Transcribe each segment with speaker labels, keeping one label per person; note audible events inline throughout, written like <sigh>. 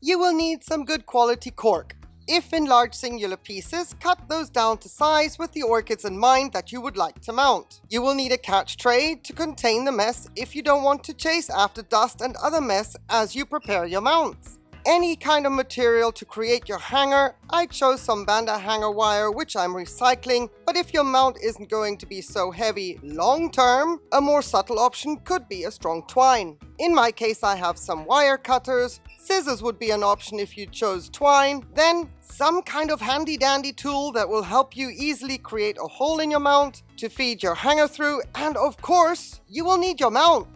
Speaker 1: You will need some good quality cork. If in large singular pieces, cut those down to size with the orchids in mind that you would like to mount. You will need a catch tray to contain the mess if you don't want to chase after dust and other mess as you prepare your mounts any kind of material to create your hanger. I chose some Vanda hanger wire, which I'm recycling, but if your mount isn't going to be so heavy long term, a more subtle option could be a strong twine. In my case, I have some wire cutters. Scissors would be an option if you chose twine. Then some kind of handy dandy tool that will help you easily create a hole in your mount to feed your hanger through. And of course, you will need your mount.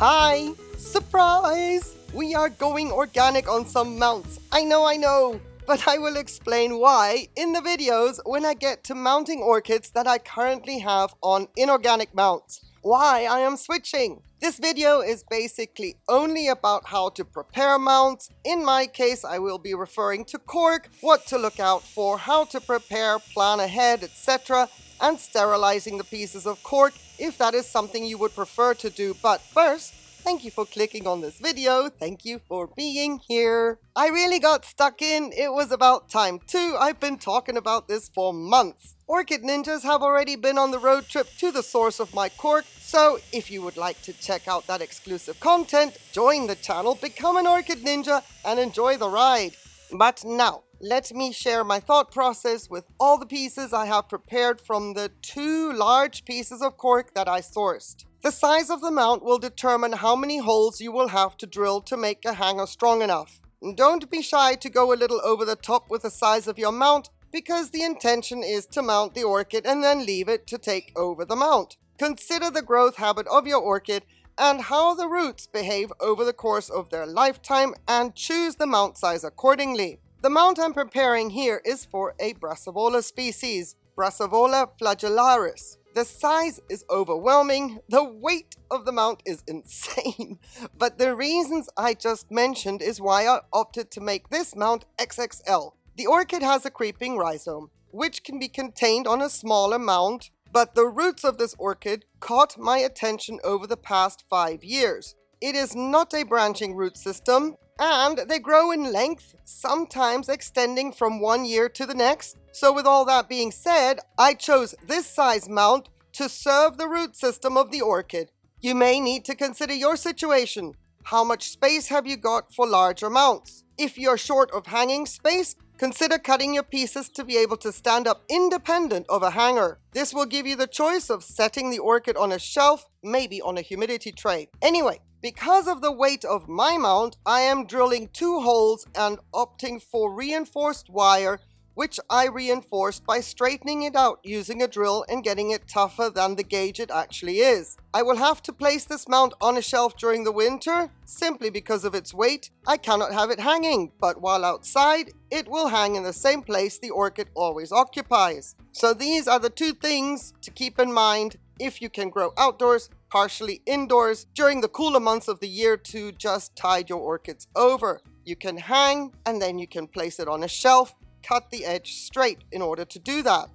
Speaker 1: Hi! Surprise! We are going organic on some mounts. I know, I know! But I will explain why in the videos when I get to mounting orchids that I currently have on inorganic mounts. Why I am switching. This video is basically only about how to prepare mounts. In my case, I will be referring to cork, what to look out for, how to prepare, plan ahead, etc and sterilizing the pieces of cork if that is something you would prefer to do. But first, thank you for clicking on this video. Thank you for being here. I really got stuck in. It was about time too. I've been talking about this for months. Orchid Ninjas have already been on the road trip to the source of my cork, so if you would like to check out that exclusive content, join the channel, become an Orchid Ninja, and enjoy the ride. But now, let me share my thought process with all the pieces I have prepared from the two large pieces of cork that I sourced. The size of the mount will determine how many holes you will have to drill to make a hanger strong enough. Don't be shy to go a little over the top with the size of your mount because the intention is to mount the orchid and then leave it to take over the mount. Consider the growth habit of your orchid and how the roots behave over the course of their lifetime and choose the mount size accordingly. The mount I'm preparing here is for a Brassavola species, Brassavola flagellaris. The size is overwhelming, the weight of the mount is insane, <laughs> but the reasons I just mentioned is why I opted to make this mount XXL. The orchid has a creeping rhizome, which can be contained on a smaller mount, but the roots of this orchid caught my attention over the past five years. It is not a branching root system, and they grow in length, sometimes extending from one year to the next. So with all that being said, I chose this size mount to serve the root system of the orchid. You may need to consider your situation. How much space have you got for larger mounts? If you're short of hanging space, consider cutting your pieces to be able to stand up independent of a hanger. This will give you the choice of setting the orchid on a shelf, maybe on a humidity tray. Anyway, because of the weight of my mount, I am drilling two holes and opting for reinforced wire, which I reinforced by straightening it out using a drill and getting it tougher than the gauge it actually is. I will have to place this mount on a shelf during the winter, simply because of its weight. I cannot have it hanging, but while outside, it will hang in the same place the orchid always occupies. So these are the two things to keep in mind if you can grow outdoors partially indoors during the cooler months of the year to just tide your orchids over. You can hang and then you can place it on a shelf, cut the edge straight in order to do that.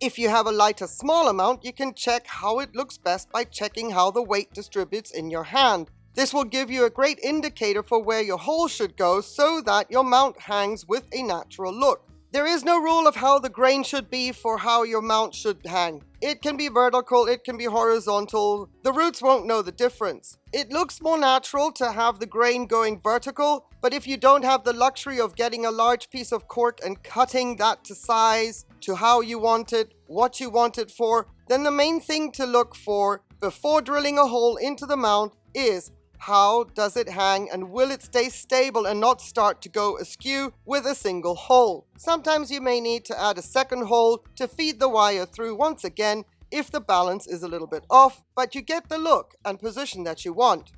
Speaker 1: If you have a lighter small amount, you can check how it looks best by checking how the weight distributes in your hand. This will give you a great indicator for where your hole should go so that your mount hangs with a natural look. There is no rule of how the grain should be for how your mount should hang. It can be vertical, it can be horizontal. The roots won't know the difference. It looks more natural to have the grain going vertical, but if you don't have the luxury of getting a large piece of cork and cutting that to size, to how you want it, what you want it for, then the main thing to look for before drilling a hole into the mount is how does it hang and will it stay stable and not start to go askew with a single hole? Sometimes you may need to add a second hole to feed the wire through once again if the balance is a little bit off, but you get the look and position that you want.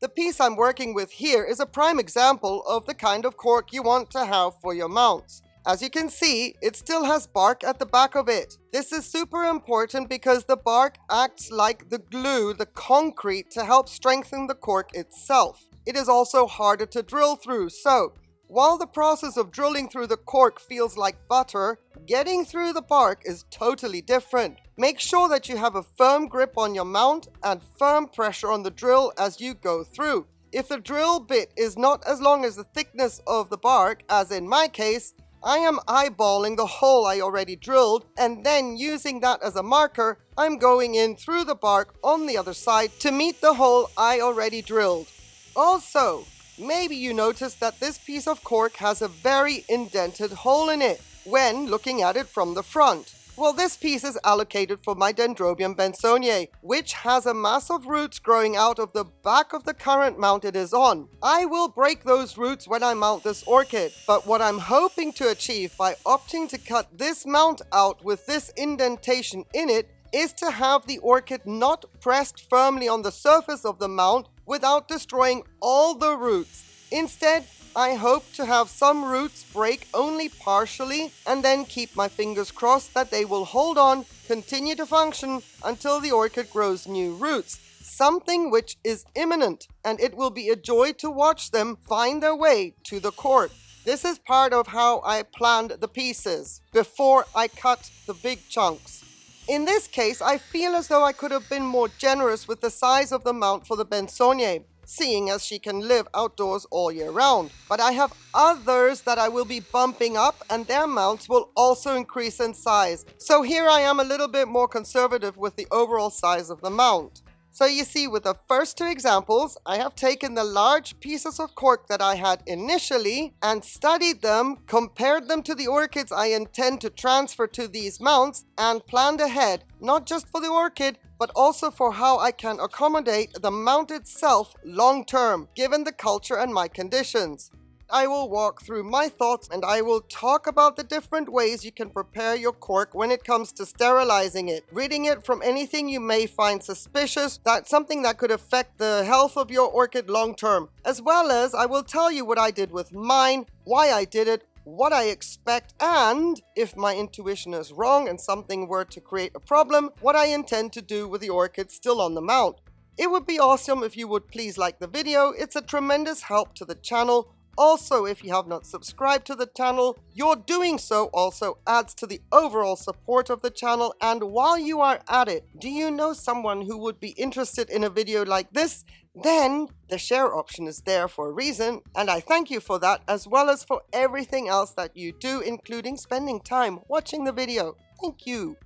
Speaker 1: The piece I'm working with here is a prime example of the kind of cork you want to have for your mounts. As you can see, it still has bark at the back of it. This is super important because the bark acts like the glue, the concrete, to help strengthen the cork itself. It is also harder to drill through, so While the process of drilling through the cork feels like butter, getting through the bark is totally different. Make sure that you have a firm grip on your mount and firm pressure on the drill as you go through. If the drill bit is not as long as the thickness of the bark, as in my case, I am eyeballing the hole I already drilled and then using that as a marker, I'm going in through the bark on the other side to meet the hole I already drilled. Also, maybe you noticed that this piece of cork has a very indented hole in it when looking at it from the front. Well, this piece is allocated for my Dendrobium bensonia, which has a mass of roots growing out of the back of the current mount it is on. I will break those roots when I mount this orchid, but what I'm hoping to achieve by opting to cut this mount out with this indentation in it is to have the orchid not pressed firmly on the surface of the mount without destroying all the roots. Instead, I hope to have some roots break only partially and then keep my fingers crossed that they will hold on, continue to function until the orchid grows new roots. Something which is imminent and it will be a joy to watch them find their way to the cork. This is part of how I planned the pieces before I cut the big chunks. In this case, I feel as though I could have been more generous with the size of the mount for the Bensonia seeing as she can live outdoors all year round. But I have others that I will be bumping up and their mounts will also increase in size. So here I am a little bit more conservative with the overall size of the mount. So you see with the first two examples, I have taken the large pieces of cork that I had initially and studied them, compared them to the orchids I intend to transfer to these mounts and planned ahead, not just for the orchid, but also for how I can accommodate the mount itself long term, given the culture and my conditions. I will walk through my thoughts and I will talk about the different ways you can prepare your cork when it comes to sterilizing it, ridding it from anything you may find suspicious, that's something that could affect the health of your orchid long term, as well as I will tell you what I did with mine, why I did it, what I expect, and if my intuition is wrong and something were to create a problem, what I intend to do with the orchid still on the mount. It would be awesome if you would please like the video, it's a tremendous help to the channel. Also, if you have not subscribed to the channel, your doing so also adds to the overall support of the channel. And while you are at it, do you know someone who would be interested in a video like this? Then the share option is there for a reason, and I thank you for that as well as for everything else that you do, including spending time watching the video. Thank you.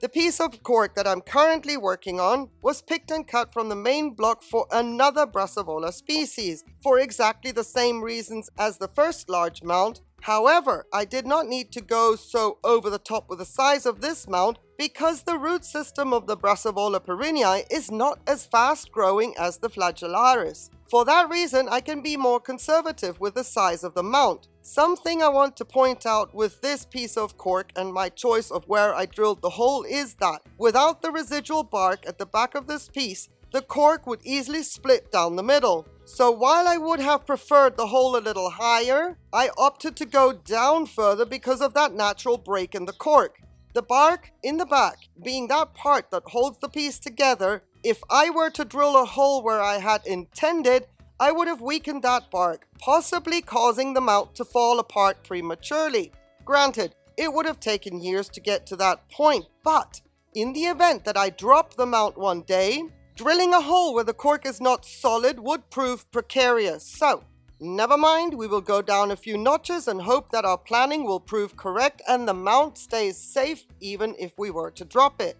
Speaker 1: The piece of cork that I'm currently working on was picked and cut from the main block for another Brassavola species, for exactly the same reasons as the first large mount. However, I did not need to go so over the top with the size of this mount because the root system of the Brassavola perrinii is not as fast growing as the flagellaris. For that reason, I can be more conservative with the size of the mount. Something I want to point out with this piece of cork and my choice of where I drilled the hole is that without the residual bark at the back of this piece, the cork would easily split down the middle. So while I would have preferred the hole a little higher, I opted to go down further because of that natural break in the cork. The bark in the back being that part that holds the piece together, if I were to drill a hole where I had intended, I would have weakened that bark, possibly causing the mount to fall apart prematurely. Granted, it would have taken years to get to that point, but in the event that I drop the mount one day, drilling a hole where the cork is not solid would prove precarious. So Never mind, we will go down a few notches and hope that our planning will prove correct and the mount stays safe even if we were to drop it.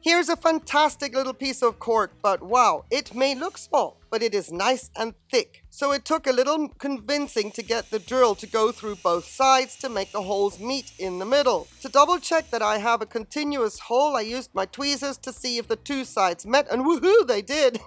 Speaker 1: Here's a fantastic little piece of cork, but wow, it may look small, but it is nice and thick. So it took a little convincing to get the drill to go through both sides to make the holes meet in the middle. To double check that I have a continuous hole, I used my tweezers to see if the two sides met and woohoo, they did.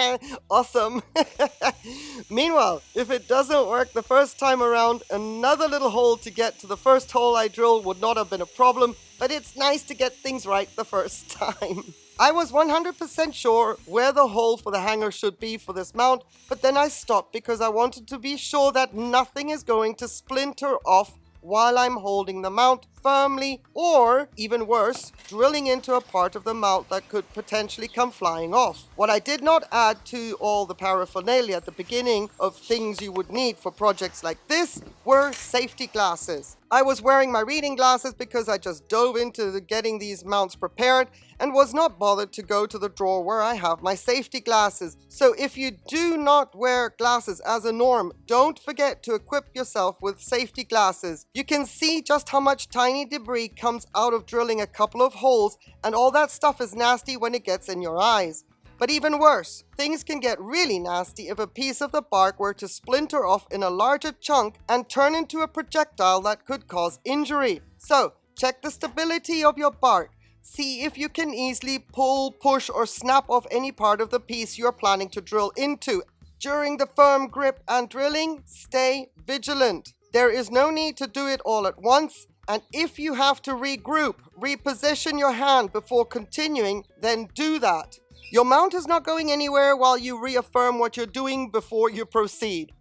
Speaker 1: <laughs> awesome. <laughs> Meanwhile, if it doesn't work the first time around, another little hole to get to the first hole I drilled would not have been a problem, but it's nice to get things right the first <laughs> time. I was 100% sure where the hole for the hanger should be for this mount, but then I stopped because I wanted to be sure that nothing is going to splinter off while I'm holding the mount firmly or, even worse, drilling into a part of the mount that could potentially come flying off. What I did not add to all the paraphernalia at the beginning of things you would need for projects like this were safety glasses. I was wearing my reading glasses because I just dove into getting these mounts prepared and was not bothered to go to the drawer where I have my safety glasses. So if you do not wear glasses as a norm, don't forget to equip yourself with safety glasses. You can see just how much tiny debris comes out of drilling a couple of holes and all that stuff is nasty when it gets in your eyes. But even worse, things can get really nasty if a piece of the bark were to splinter off in a larger chunk and turn into a projectile that could cause injury. So, check the stability of your bark. See if you can easily pull, push or snap off any part of the piece you're planning to drill into. During the firm grip and drilling, stay vigilant. There is no need to do it all at once. And if you have to regroup, reposition your hand before continuing, then do that. Your mount is not going anywhere while you reaffirm what you're doing before you proceed.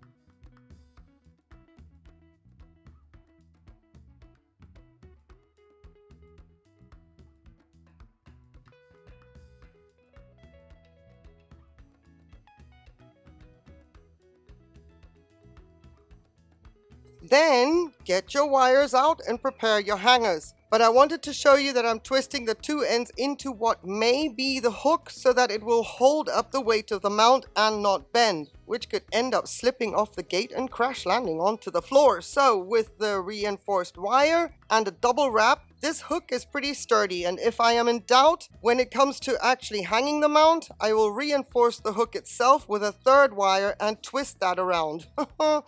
Speaker 1: Then get your wires out and prepare your hangers. But I wanted to show you that I'm twisting the two ends into what may be the hook so that it will hold up the weight of the mount and not bend, which could end up slipping off the gate and crash landing onto the floor. So with the reinforced wire and a double wrap, this hook is pretty sturdy and if I am in doubt when it comes to actually hanging the mount, I will reinforce the hook itself with a third wire and twist that around. <laughs>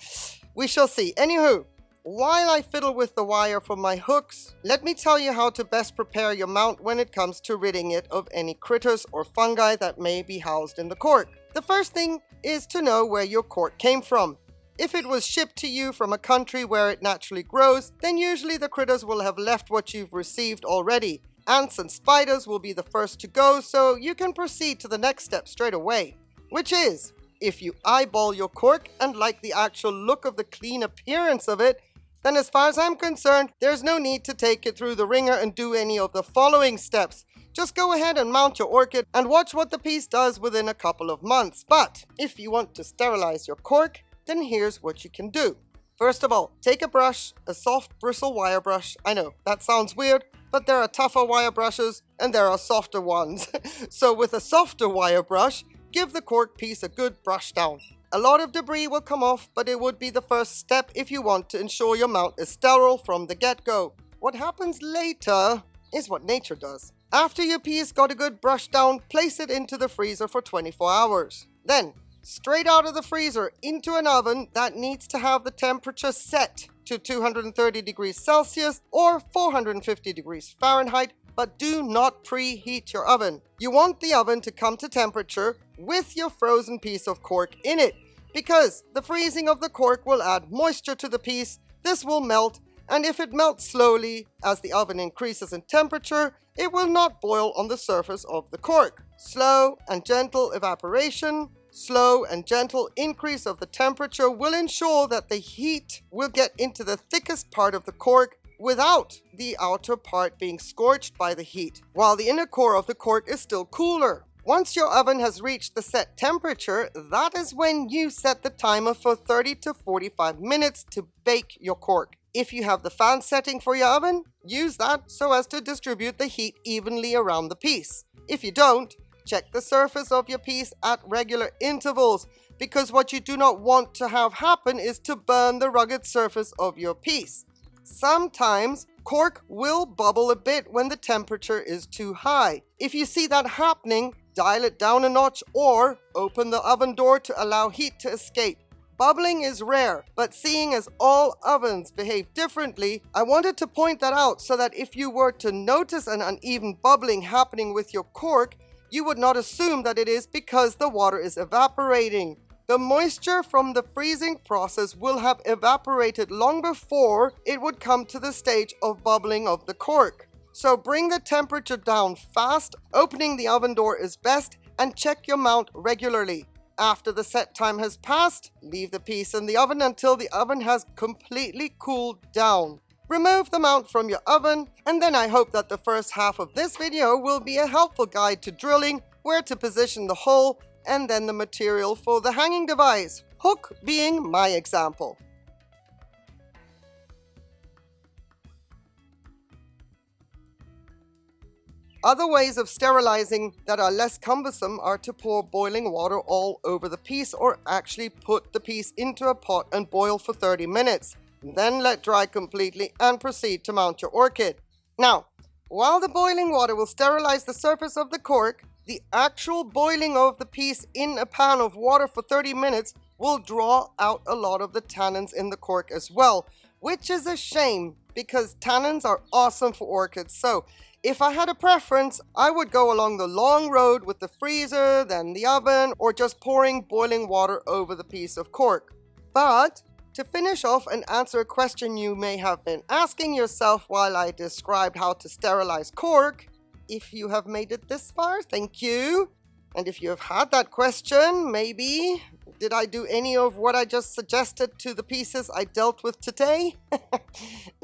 Speaker 1: We shall see. Anywho, while I fiddle with the wire for my hooks, let me tell you how to best prepare your mount when it comes to ridding it of any critters or fungi that may be housed in the cork. The first thing is to know where your cork came from. If it was shipped to you from a country where it naturally grows, then usually the critters will have left what you've received already. Ants and spiders will be the first to go, so you can proceed to the next step straight away, which is if you eyeball your cork and like the actual look of the clean appearance of it, then as far as I'm concerned, there's no need to take it through the wringer and do any of the following steps. Just go ahead and mount your orchid and watch what the piece does within a couple of months. But if you want to sterilize your cork, then here's what you can do. First of all, take a brush, a soft bristle wire brush. I know, that sounds weird, but there are tougher wire brushes and there are softer ones. <laughs> so with a softer wire brush, Give the cork piece a good brush down. A lot of debris will come off, but it would be the first step if you want to ensure your mount is sterile from the get-go. What happens later is what nature does. After your piece got a good brush down, place it into the freezer for 24 hours. Then, straight out of the freezer into an oven that needs to have the temperature set to 230 degrees Celsius or 450 degrees Fahrenheit but do not preheat your oven. You want the oven to come to temperature with your frozen piece of cork in it because the freezing of the cork will add moisture to the piece, this will melt, and if it melts slowly as the oven increases in temperature, it will not boil on the surface of the cork. Slow and gentle evaporation, slow and gentle increase of the temperature will ensure that the heat will get into the thickest part of the cork without the outer part being scorched by the heat, while the inner core of the cork is still cooler. Once your oven has reached the set temperature, that is when you set the timer for 30 to 45 minutes to bake your cork. If you have the fan setting for your oven, use that so as to distribute the heat evenly around the piece. If you don't, check the surface of your piece at regular intervals because what you do not want to have happen is to burn the rugged surface of your piece. Sometimes cork will bubble a bit when the temperature is too high. If you see that happening, dial it down a notch or open the oven door to allow heat to escape. Bubbling is rare, but seeing as all ovens behave differently, I wanted to point that out so that if you were to notice an uneven bubbling happening with your cork, you would not assume that it is because the water is evaporating. The moisture from the freezing process will have evaporated long before it would come to the stage of bubbling of the cork. So bring the temperature down fast, opening the oven door is best, and check your mount regularly. After the set time has passed, leave the piece in the oven until the oven has completely cooled down. remove the mount from your oven, and then I hope that the first half of this video will be a helpful guide to drilling, where to position the hole, and then the material for the hanging device, hook being my example. Other ways of sterilizing that are less cumbersome are to pour boiling water all over the piece or actually put the piece into a pot and boil for 30 minutes. Then let dry completely and proceed to mount your orchid. Now, while the boiling water will sterilize the surface of the cork, the actual boiling of the piece in a pan of water for 30 minutes will draw out a lot of the tannins in the cork as well, which is a shame because tannins are awesome for orchids. So if I had a preference, I would go along the long road with the freezer, then the oven, or just pouring boiling water over the piece of cork. But to finish off and answer a question you may have been asking yourself while I described how to sterilize cork, if you have made it this far, thank you. And if you have had that question, maybe, did I do any of what I just suggested to the pieces I dealt with today? <laughs>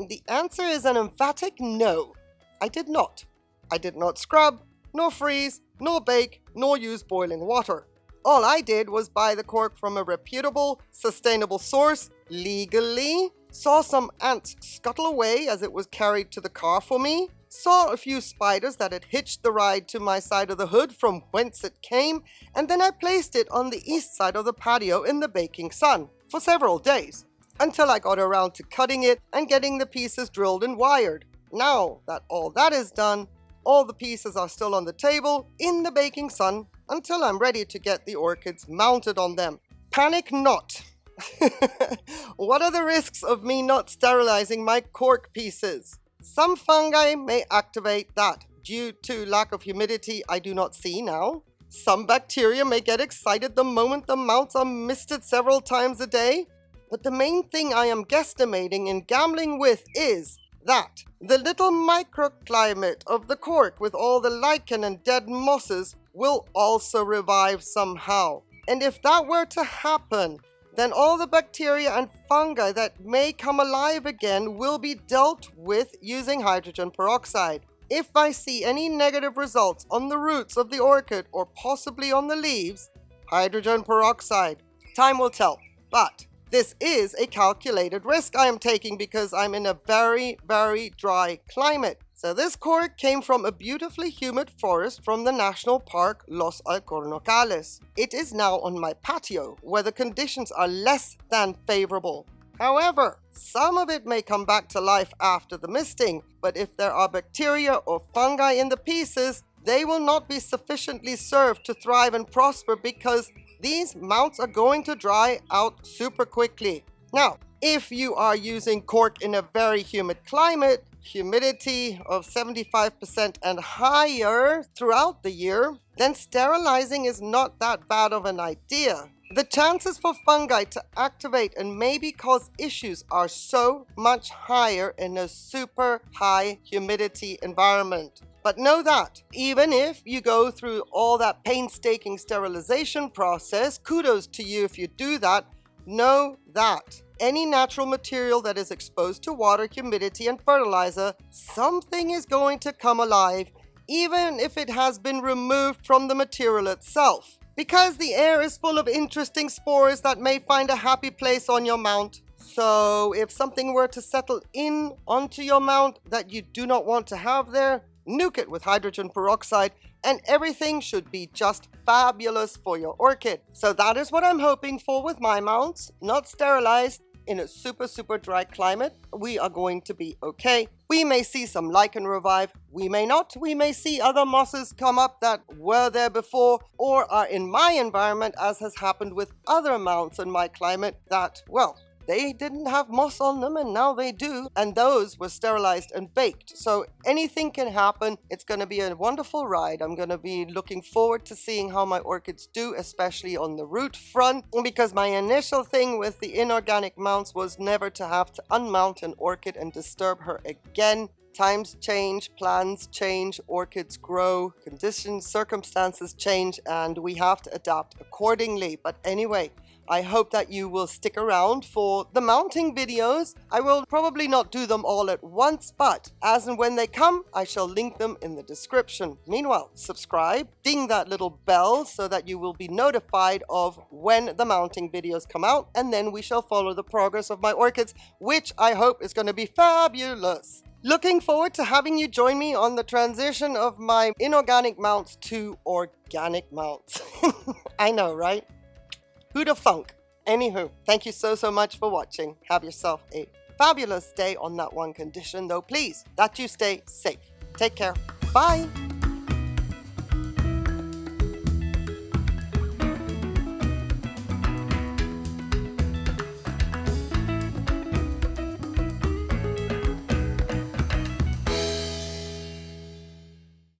Speaker 1: the answer is an emphatic no. I did not. I did not scrub, nor freeze, nor bake, nor use boiling water. All I did was buy the cork from a reputable, sustainable source, legally, saw some ants scuttle away as it was carried to the car for me, saw a few spiders that had hitched the ride to my side of the hood from whence it came, and then I placed it on the east side of the patio in the baking sun for several days, until I got around to cutting it and getting the pieces drilled and wired. Now that all that is done, all the pieces are still on the table in the baking sun until I'm ready to get the orchids mounted on them. Panic not! <laughs> what are the risks of me not sterilizing my cork pieces? Some fungi may activate that. Due to lack of humidity, I do not see now. Some bacteria may get excited the moment the mounts are misted several times a day. But the main thing I am guesstimating and gambling with is that the little microclimate of the cork with all the lichen and dead mosses will also revive somehow. And if that were to happen, then all the bacteria and fungi that may come alive again will be dealt with using hydrogen peroxide. If I see any negative results on the roots of the orchid or possibly on the leaves, hydrogen peroxide. Time will tell, but this is a calculated risk I am taking because I'm in a very, very dry climate. So this cork came from a beautifully humid forest from the national park Los Alcornocales. It is now on my patio where the conditions are less than favorable. However, some of it may come back to life after the misting, but if there are bacteria or fungi in the pieces, they will not be sufficiently served to thrive and prosper because these mounts are going to dry out super quickly. Now, if you are using cork in a very humid climate, humidity of 75% and higher throughout the year, then sterilizing is not that bad of an idea. The chances for fungi to activate and maybe cause issues are so much higher in a super high humidity environment. But know that even if you go through all that painstaking sterilization process, kudos to you if you do that, know that any natural material that is exposed to water, humidity, and fertilizer, something is going to come alive, even if it has been removed from the material itself. Because the air is full of interesting spores that may find a happy place on your mount. So if something were to settle in onto your mount that you do not want to have there, nuke it with hydrogen peroxide and everything should be just fabulous for your orchid. So that is what I'm hoping for with my mounts, not sterilized, in a super, super dry climate, we are going to be okay. We may see some lichen revive, we may not. We may see other mosses come up that were there before or are in my environment as has happened with other mounts in my climate that, well, they didn't have moss on them and now they do. And those were sterilized and baked. So anything can happen. It's going to be a wonderful ride. I'm going to be looking forward to seeing how my orchids do, especially on the root front. Because my initial thing with the inorganic mounts was never to have to unmount an orchid and disturb her again. Times change, plans change, orchids grow, conditions, circumstances change, and we have to adapt accordingly. But anyway, I hope that you will stick around for the mounting videos. I will probably not do them all at once, but as and when they come, I shall link them in the description. Meanwhile, subscribe, ding that little bell so that you will be notified of when the mounting videos come out, and then we shall follow the progress of my orchids, which I hope is going to be fabulous. Looking forward to having you join me on the transition of my inorganic mounts to organic mounts. <laughs> I know, right? Who the funk? Anywho, thank you so, so much for watching. Have yourself a fabulous day on that one condition, though, please, that you stay safe. Take care. Bye.